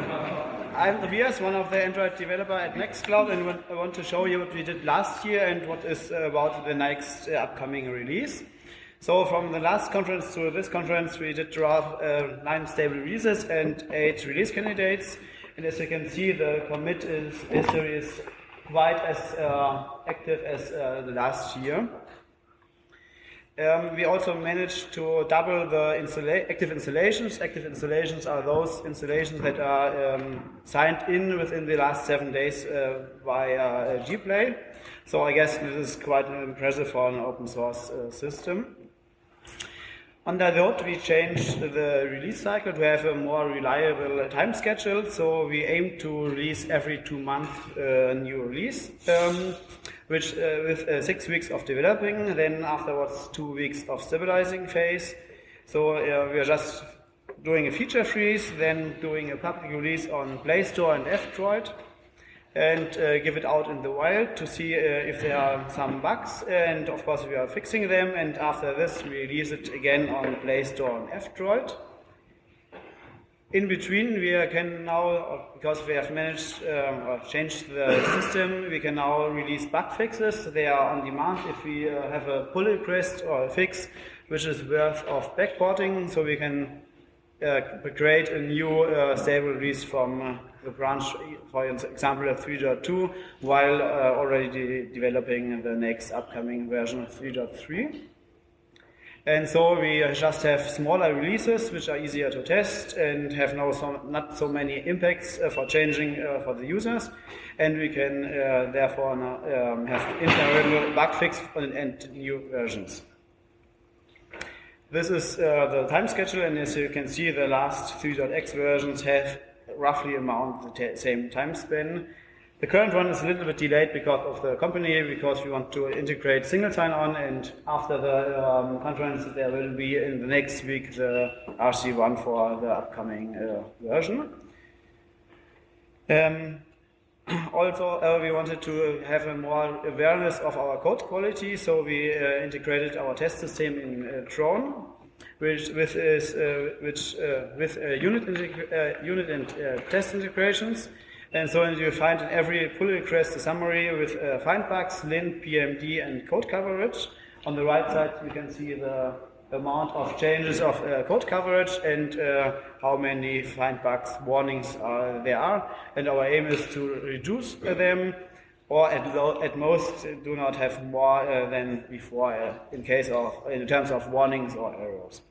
I'm Tobias, one of the Android developer at Nextcloud, and I want to show you what we did last year and what is about the next uh, upcoming release. So from the last conference to this conference, we did draw uh, nine stable releases and eight release candidates. And as you can see, the commit is, history is quite as uh, active as uh, the last year. Um, we also managed to double the active installations. Active installations are those installations that are um, signed in within the last seven days uh, via uh, Gplay. So I guess this is quite impressive for an open source uh, system. Under that, we changed the release cycle to have a more reliable time schedule. So we aim to release every two months a uh, new release, um, which uh, with uh, six weeks of developing, then afterwards two weeks of stabilizing phase. So uh, we are just doing a feature freeze, then doing a public release on Play Store and F-Droid and uh, give it out in the wild to see uh, if there are some bugs. And of course, we are fixing them. And after this, we release it again on Play Store and F-Droid. In between, we can now, because we have managed uh, or changed the system, we can now release bug fixes. They are on demand if we uh, have a pull request or a fix which is worth of backporting, so we can uh, create a new uh, stable release from uh, the branch, for example, of 3.2, while uh, already de developing the next upcoming version of 3.3. And so we just have smaller releases which are easier to test and have no so, not so many impacts uh, for changing uh, for the users. And we can uh, therefore um, have internal bug fix and, and, new versions. This is uh, the time schedule, and as you can see, the last 3.x versions have roughly amount the same time span. The current one is a little bit delayed because of the company, because we want to integrate single sign-on, and after the um, conference, there will be in the next week the RC1 for the upcoming uh, version. Um, also, uh, we wanted to have a more awareness of our code quality, so we uh, integrated our test system in uh, which with is uh, which uh, with uh, unit unit and test integrations. And so you find in every pull request a summary with find bugs, lint, PMD, and code coverage. On the right side, you can see the amount of changes of uh, code coverage and uh, how many find bugs warnings uh, there are. And our aim is to reduce them or at, at most do not have more than before in case of in terms of warnings or errors.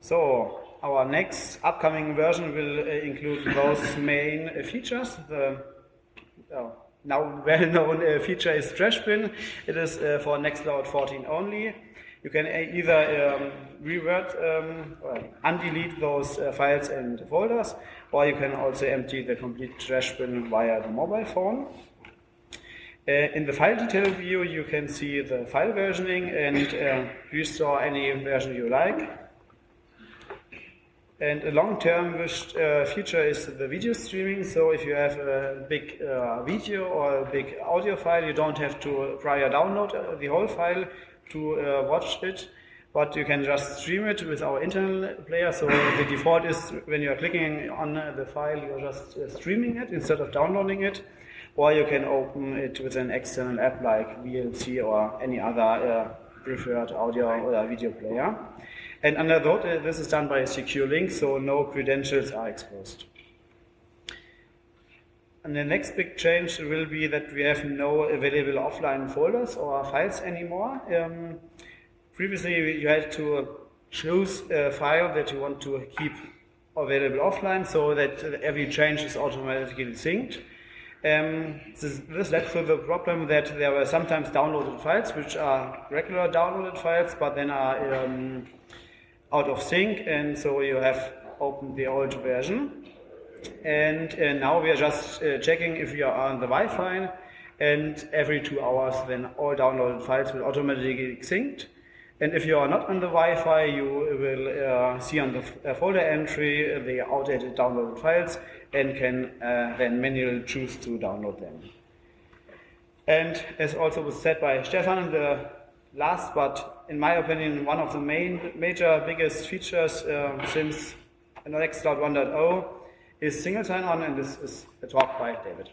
So our next upcoming version will uh, include those main uh, features. The uh, now well-known uh, feature is trash bin. It is uh, for Nextcloud 14 only. You can either um, revert um, or undelete those uh, files and folders, or you can also empty the complete trash bin via the mobile phone. in the file detail view, you can see the file versioning and restore any version you like. And a long-term uh, feature is the video streaming. So if you have a big uh, video or a big audio file, you don't have to prior download uh, the whole file to uh, watch it, but you can just stream it with our internal player. So the default is when you are clicking on the file, you're just uh, streaming it instead of downloading it. Or you can open it with an external app like VLC or any other uh, preferred audio or video player. And under that, uh, this is done by a secure link, so no credentials are exposed. And the next big change will be that we have no available offline folders or files anymore. Um, previously, you had to choose a file that you want to keep available offline so that every change is automatically synced. Um, this, this, led to the problem that there were sometimes downloaded files, which are regular downloaded files, but then are um, out of sync and so you have opened the old version and uh, now we are just uh, checking if you are on the Wi-Fi and every two hours then all downloaded files will automatically get synced and if you are not on the Wi-Fi you will uh, see on the uh, folder entry the outdated downloaded files and can uh, then manually choose to download them. And as also was said by Stefan, the last but in my opinion one of the main major biggest features uh, since Nextcloud 1.0 is single sign-on, and this is a talk by David.